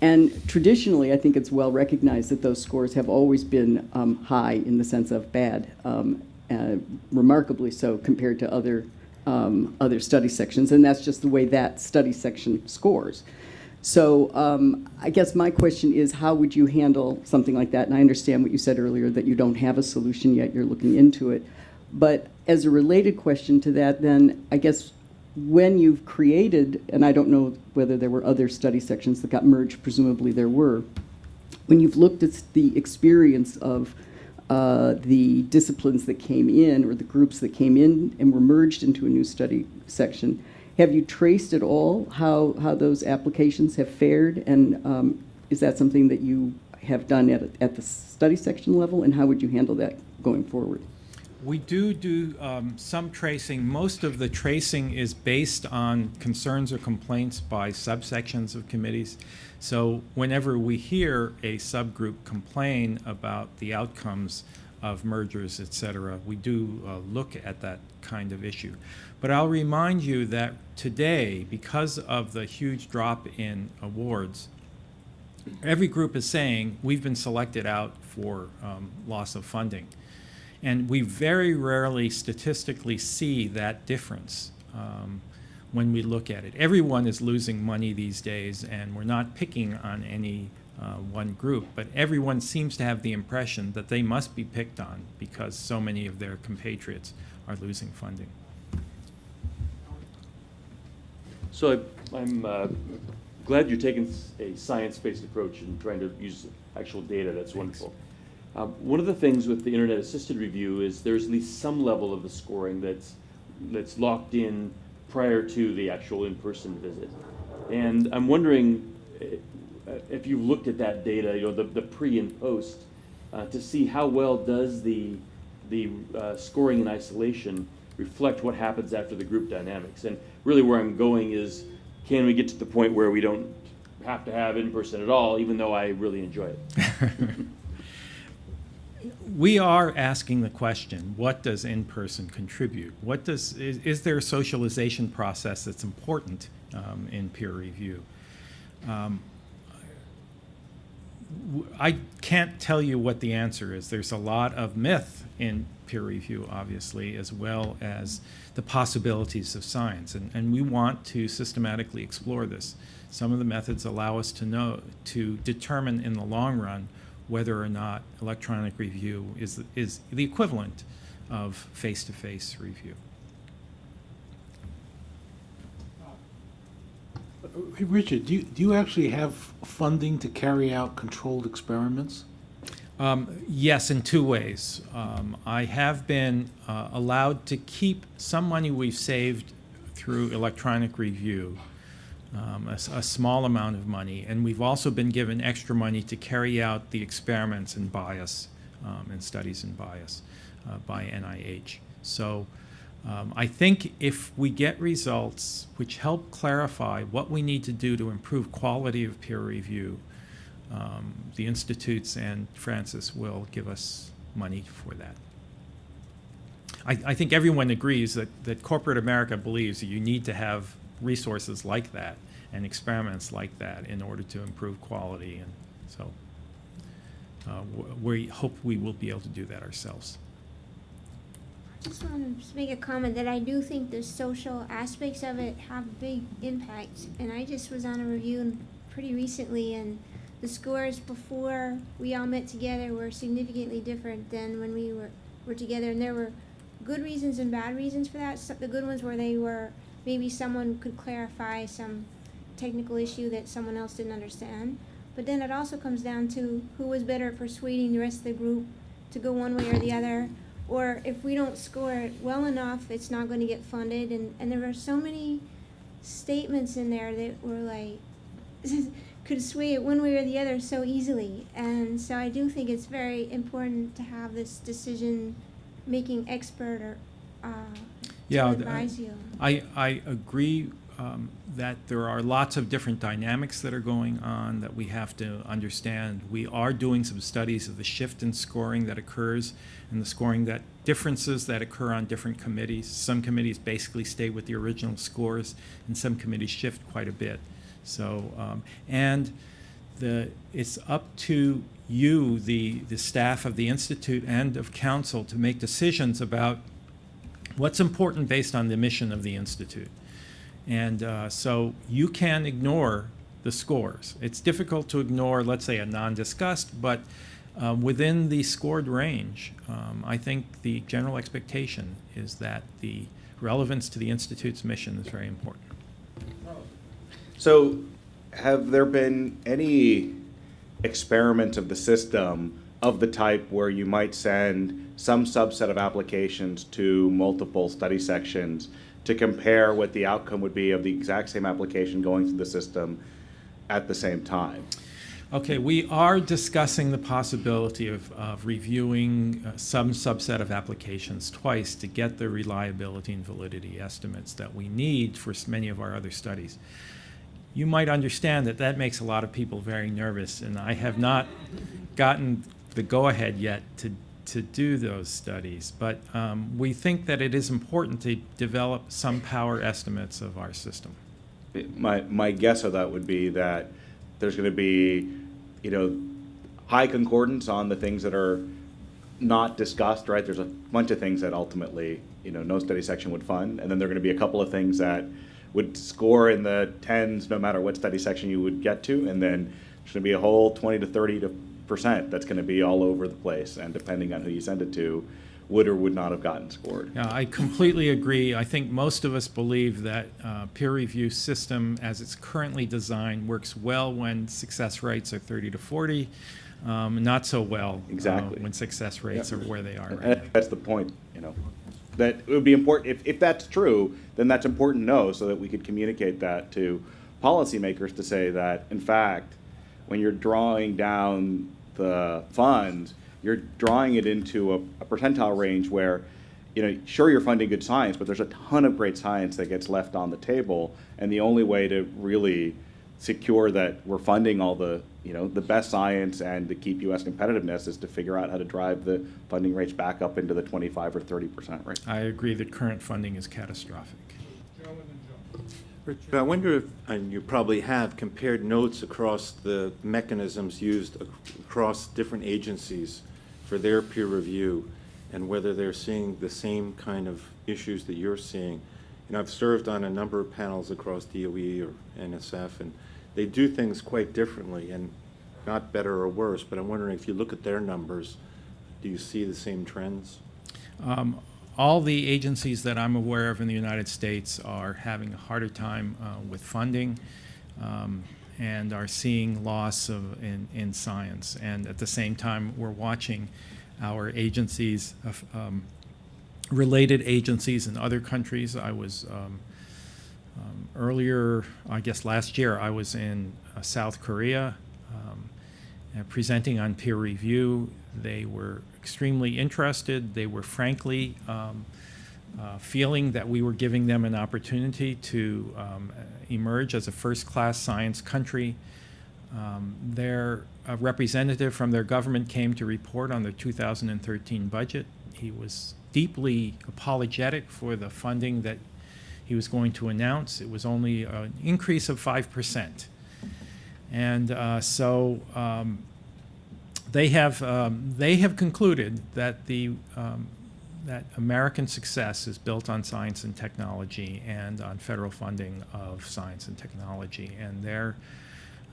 And traditionally, I think it's well recognized that those scores have always been um, high in the sense of bad, um, uh, remarkably so compared to other um, other study sections, and that's just the way that study section scores. So um, I guess my question is, how would you handle something like that? And I understand what you said earlier, that you don't have a solution yet, you're looking into it. But as a related question to that, then, I guess, when you've created, and I don't know whether there were other study sections that got merged, presumably there were, when you've looked at the experience of uh, the disciplines that came in or the groups that came in and were merged into a new study section, have you traced at all how, how those applications have fared? And um, is that something that you have done at, at the study section level? And how would you handle that going forward? We do do um, some tracing. Most of the tracing is based on concerns or complaints by subsections of committees. So whenever we hear a subgroup complain about the outcomes of mergers, et cetera, we do uh, look at that kind of issue. But I'll remind you that today, because of the huge drop in awards, every group is saying, we've been selected out for um, loss of funding. And we very rarely statistically see that difference um, when we look at it. Everyone is losing money these days, and we're not picking on any uh, one group, but everyone seems to have the impression that they must be picked on because so many of their compatriots are losing funding. So I- I'm uh, glad you're taking a science-based approach and trying to use actual data. That's wonderful. Um, One of the things with the internet-assisted review is there's at least some level of the scoring that's, that's locked in prior to the actual in-person visit. And I'm wondering eh, if you've looked at that data, you know, the, the pre and post, uh, to see how well does the, the uh, scoring in isolation reflect what happens after the group dynamics. And really where I'm going is, can we get to the point where we don't have to have in-person at all, even though I really enjoy it? we are asking the question, what does in-person contribute? What does, is, is there a socialization process that's important um, in peer review? Um, I can't tell you what the answer is. There's a lot of myth in peer review, obviously, as well as the possibilities of science, and, and we want to systematically explore this. Some of the methods allow us to know, to determine in the long run whether or not electronic review is, is the equivalent of face-to-face review. Hey, Richard, do you, do you actually have funding to carry out controlled experiments? Um, yes, in two ways. Um, I have been uh, allowed to keep some money we've saved through electronic review, um, a, a small amount of money, and we've also been given extra money to carry out the experiments in bias um, and studies in bias uh, by NIH. So um, I think if we get results which help clarify what we need to do to improve quality of peer review, um, the institutes and Francis will give us money for that. I, I think everyone agrees that, that corporate America believes that you need to have resources like that and experiments like that in order to improve quality, and so uh, we hope we will be able to do that ourselves. I just want to make a comment that I do think the social aspects of it have big impact. And I just was on a review pretty recently, and the scores before we all met together were significantly different than when we were, were together. And there were good reasons and bad reasons for that. So the good ones were they were maybe someone could clarify some technical issue that someone else didn't understand. But then it also comes down to who was better at persuading the rest of the group to go one way or the other or if we don't score it well enough, it's not going to get funded. And, and there were so many statements in there that were like, could sway it one way or the other so easily. And so I do think it's very important to have this decision making expert or uh, Yeah, advise you. I, I agree um, that there are lots of different dynamics that are going on that we have to understand. We are doing some studies of the shift in scoring that occurs and the scoring that differences that occur on different committees. Some committees basically stay with the original scores, and some committees shift quite a bit. So, um, and the, it's up to you, the, the staff of the Institute and of Council, to make decisions about what's important based on the mission of the Institute. And uh, so you can ignore the scores. It's difficult to ignore, let's say, a non-discussed, but uh, within the scored range, um, I think the general expectation is that the relevance to the Institute's mission is very important. So, have there been any experiments of the system of the type where you might send some subset of applications to multiple study sections to compare what the outcome would be of the exact same application going through the system at the same time? Okay, we are discussing the possibility of, of reviewing uh, some subset of applications twice to get the reliability and validity estimates that we need for many of our other studies. You might understand that that makes a lot of people very nervous, and I have not gotten the go-ahead yet to, to do those studies. But um, we think that it is important to develop some power estimates of our system. My, my guess of that would be that there's going to be, you know, high concordance on the things that are not discussed, right? There's a bunch of things that ultimately, you know, no study section would fund, and then there are gonna be a couple of things that would score in the tens, no matter what study section you would get to, and then there's gonna be a whole twenty to thirty to percent that's gonna be all over the place, and depending on who you send it to, would or would not have gotten scored. Yeah, I completely agree. I think most of us believe that uh, peer review system, as it's currently designed, works well when success rates are 30 to 40, um, not so well uh, Exactly. when success rates are where they are right. That's the point, you know, that it would be important, if, if that's true, then that's important to know, so that we could communicate that to policymakers to say that, in fact, when you're drawing down the funds, you're drawing it into a, a percentile range where, you know, sure, you're funding good science, but there's a ton of great science that gets left on the table, and the only way to really secure that we're funding all the, you know, the best science and to keep US competitiveness is to figure out how to drive the funding rates back up into the twenty-five or thirty percent range. I agree that current funding is catastrophic. Richard, I wonder if, and you probably have, compared notes across the mechanisms used ac- across different agencies for their peer review, and whether they're seeing the same kind of issues that you're seeing. And I've served on a number of panels across DOE or NSF, and they do things quite differently, and not better or worse, but I'm wondering if you look at their numbers, do you see the same trends? Um, all the agencies that I'm aware of in the United States are having a harder time uh, with funding um, and are seeing loss of in, in science. And at the same time, we're watching our agencies, um, related agencies in other countries. I was um, um, earlier, I guess last year, I was in uh, South Korea um, uh, presenting on peer review. They were extremely interested. They were frankly um, uh, feeling that we were giving them an opportunity to um, emerge as a first-class science country. Um, their representative from their government came to report on their 2013 budget. He was deeply apologetic for the funding that he was going to announce. It was only an increase of 5%. And uh, so um, they have um, they have concluded that the um, that American success is built on science and technology and on federal funding of science and technology, and they're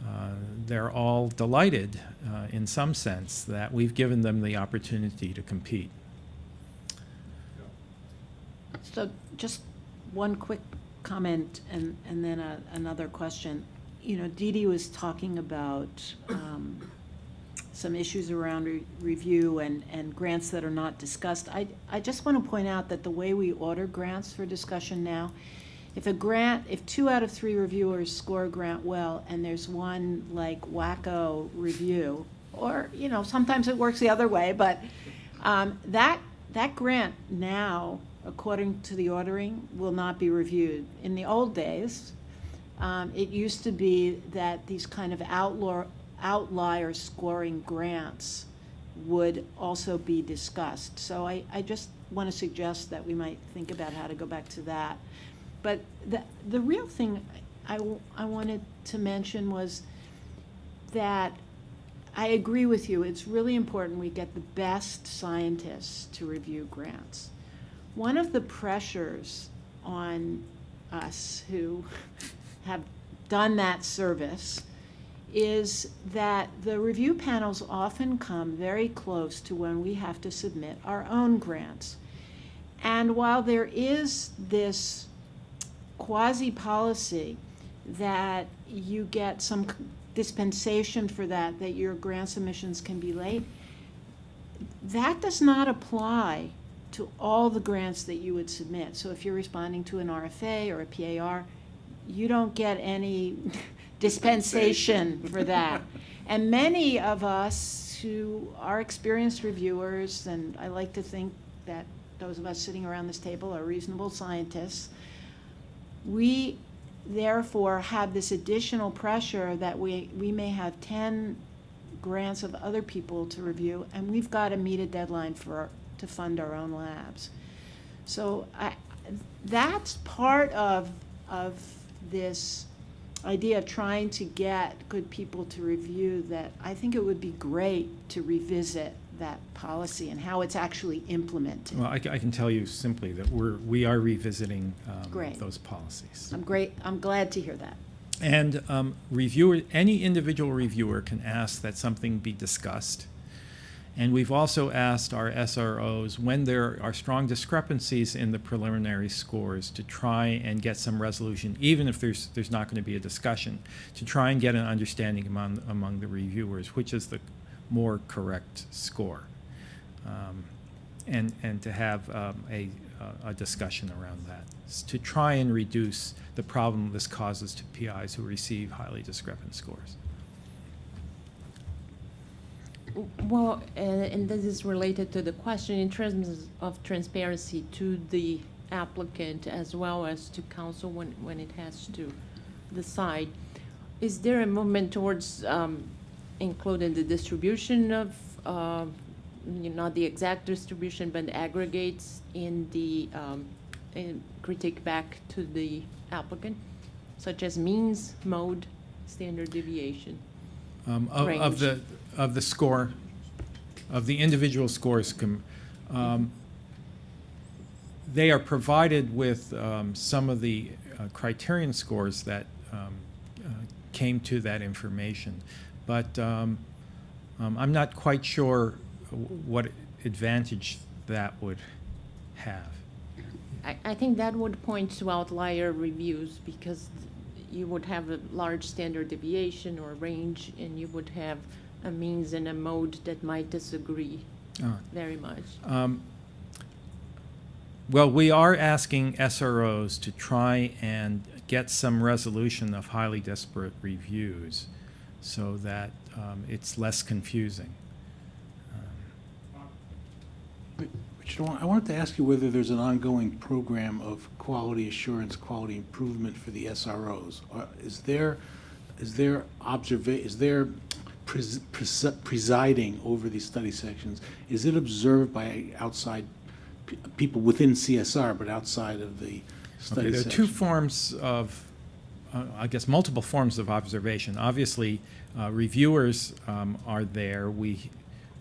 uh, they're all delighted, uh, in some sense, that we've given them the opportunity to compete. So just one quick comment and, and then a, another question. You know, Dee was talking about um, some issues around re- review and, and grants that are not discussed. I, I just want to point out that the way we order grants for discussion now, if a grant, if two out of three reviewers score a grant well, and there's one like wacko review, or, you know, sometimes it works the other way, but um, that, that grant now, according to the ordering, will not be reviewed. In the old days, um, it used to be that these kind of outlaw, outlier scoring grants would also be discussed. So I, I just want to suggest that we might think about how to go back to that. But the, the real thing I, I wanted to mention was that I agree with you. It's really important we get the best scientists to review grants. One of the pressures on us who have done that service is that the review panels often come very close to when we have to submit our own grants. And while there is this quasi-policy that you get some dispensation for that, that your grant submissions can be late, that does not apply to all the grants that you would submit. So if you're responding to an RFA or a PAR, you don't get any dispensation for that. And many of us who are experienced reviewers, and I like to think that those of us sitting around this table are reasonable scientists, we therefore have this additional pressure that we, we may have 10 grants of other people to review, and we've got to meet a deadline for, to fund our own labs. So I, that's part of, of this idea of trying to get good people to review that I think it would be great to revisit that policy and how it's actually implemented. Well, I, I can tell you simply that we're, we are revisiting um, Great. those policies. I'm great, I'm glad to hear that. And um, reviewer, any individual reviewer can ask that something be discussed. And we've also asked our SROs, when there are strong discrepancies in the preliminary scores, to try and get some resolution, even if there's, there's not going to be a discussion, to try and get an understanding among, among the reviewers, which is the more correct score. Um, and, and to have um, a, a discussion around that, to try and reduce the problem this causes to PIs who receive highly discrepant scores. Well, and, and this is related to the question in terms of transparency to the applicant as well as to council when, when it has to decide. Is there a movement towards um, including the distribution of, uh, you know, not the exact distribution, but aggregates in the um, in critique back to the applicant, such as means, mode, standard deviation? Um, of, of the, of the score, of the individual scores, um, they are provided with um, some of the uh, criterion scores that um, uh, came to that information. But um, um, I'm not quite sure what advantage that would have. I, I think that would point to outlier reviews because you would have a large standard deviation or range and you would have a means and a mode that might disagree Uh, very much. Um, Well, we are asking SROs to try and get some resolution of highly disparate reviews so that um, it's less confusing. Richard, I wanted to ask you whether there's an ongoing program of quality assurance, quality improvement for the SROs. Is there, is there observa, is there pres- pres- presiding over these study sections? Is it observed by outside people within CSR, but outside of the Okay, study there are two forms of, uh, I guess, multiple forms of observation. Obviously, uh, reviewers um, are there. We,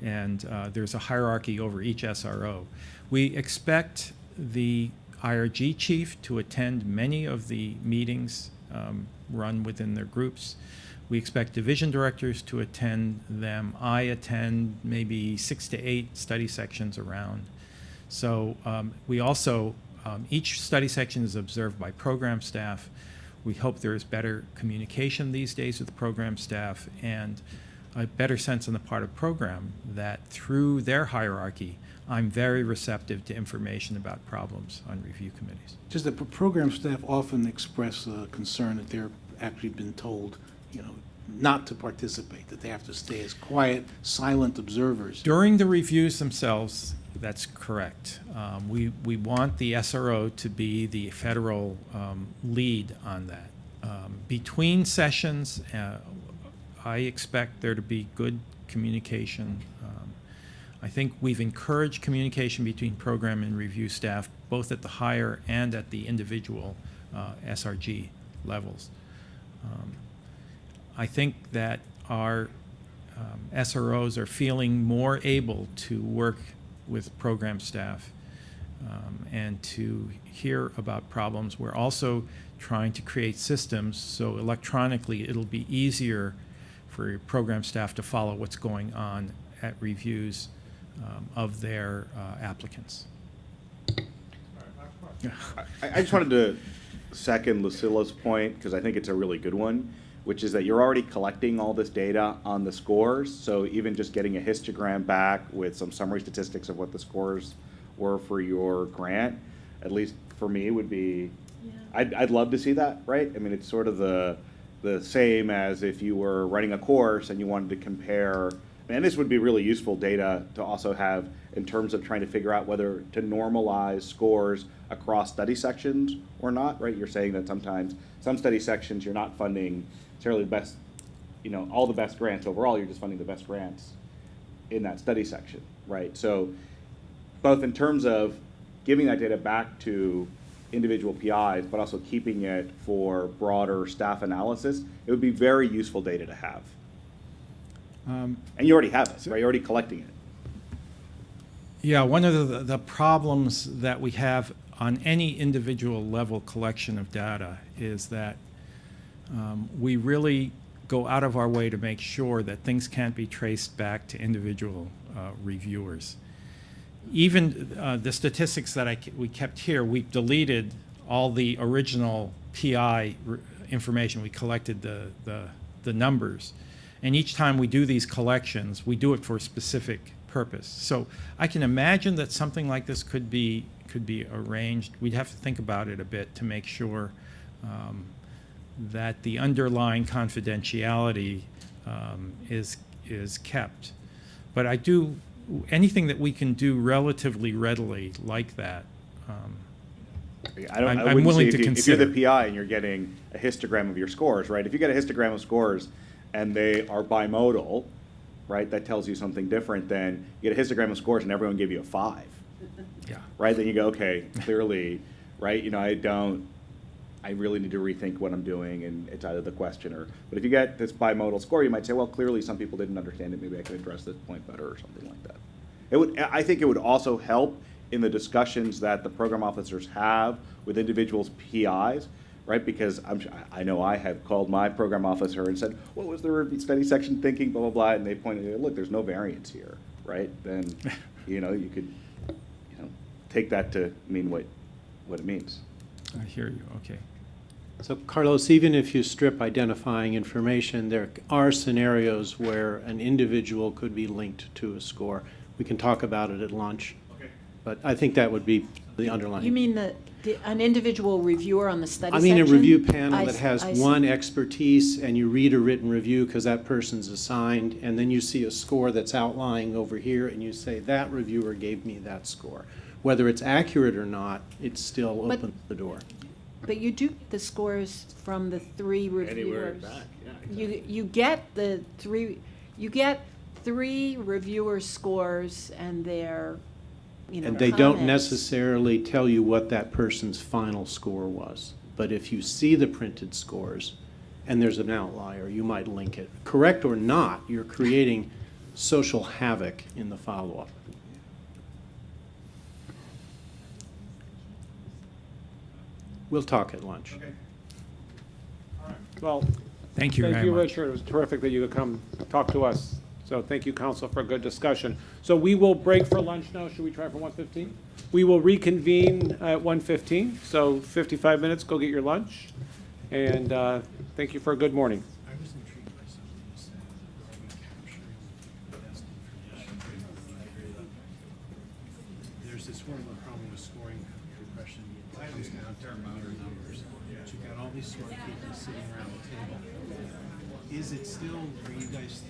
and uh, there's a hierarchy over each SRO. We expect the IRG chief to attend many of the meetings um, run within their groups. We expect division directors to attend them. I attend maybe six to eight study sections around. So um, we also, um, each study section is observed by program staff. We hope there is better communication these days with program staff and a better sense on the part of program that through their hierarchy, I'm very receptive to information about problems on review committees. Just that program staff often express uh, concern that they're actually been told, you know, not to participate, that they have to stay as quiet, silent observers. During the reviews themselves, that's correct. Um, we, we want the SRO to be the federal um, lead on that. Um, between sessions, uh, I expect there to be good communication. Um, I think we've encouraged communication between program and review staff, both at the higher and at the individual uh, SRG levels. Um, I think that our um, SROs are feeling more able to work with program staff um, and to hear about problems. We're also trying to create systems so electronically it'll be easier for program staff to follow what's going on at reviews um, of their uh, applicants. I, I just wanted to second Lucilla's point, because I think it's a really good one, which is that you're already collecting all this data on the scores, so even just getting a histogram back with some summary statistics of what the scores were for your grant, at least for me, would be, I'd, I'd love to see that, right? I mean, it's sort of the, the same as if you were running a course and you wanted to compare, and this would be really useful data to also have in terms of trying to figure out whether to normalize scores across study sections or not, right? You're saying that sometimes, some study sections, you're not funding necessarily the best, you know, all the best grants overall, you're just funding the best grants in that study section, right? So both in terms of giving that data back to individual PIs, but also keeping it for broader staff analysis, it would be very useful data to have. Um, And you already have it, right? You're already collecting it. Yeah, one of the, the problems that we have on any individual level collection of data is that um, we really go out of our way to make sure that things can't be traced back to individual uh, reviewers. Even uh, the statistics that I, we kept here, we deleted all the original PI information. We collected the, the, the numbers. And each time we do these collections, we do it for a specific purpose. So I can imagine that something like this could be, could be arranged. We'd have to think about it a bit to make sure um, that the underlying confidentiality um, is, is kept. But I do, anything that we can do relatively readily like that, um, I don't, I'm- I I'm wouldn't willing to if you- If you're the. PI and you're getting a histogram of your scores, right? If you get a histogram of scores and they are bimodal, right, that tells you something different than you get a histogram of scores and everyone gave you a five, yeah. right? Then you go, okay, clearly, right, you know, I don't, I really need to rethink what I'm doing and it's either the question or, but if you get this bimodal score, you might say, well, clearly some people didn't understand it, maybe I could address this point better or something like that. It would, I think it would also help in the discussions that the program officers have with individuals' PIs, right? Because I'm, I I know I have called my program officer and said, what was the study section thinking, blah, blah, blah, and they pointed, out, look, there's no variance here, right? Then, you know, you could, you know, take that to mean what, what it means. I hear you, okay. So Carlos, even if you strip identifying information, there are scenarios where an individual could be linked to a score. We can talk about it at lunch. Okay. But I think that would be the underlying. You mean the, the- an individual reviewer on the study I section? mean, a review panel I that has I see. one expertise, and you read a written review because that person's assigned, and then you see a score that's outlying over here, and you say, that reviewer gave me that score. Whether it's accurate or not, it still But- opens the door. But you do get the scores from the three reviewers. back, yeah. exactly. You, you get the three, you get three reviewer scores and their, you know, And they don't comments. necessarily tell you what that person's final score was. But if you see the printed scores and there's an outlier, you might link it. Correct or not, you're creating social havoc in the follow-up. We'll talk at lunch. Well, Thank you Thank very you, much. Richard. It was terrific that you could come talk to us. So thank you, council, for a good discussion. So we will break for lunch now. Should we try for 1:15? We will reconvene at 1:15, so 55 minutes, go get your lunch. And uh, thank you for a good morning. I was intrigued by something you said, are we capturing the best information? There's this horrible problem with scoring depression, it comes down to louder numbers. But you've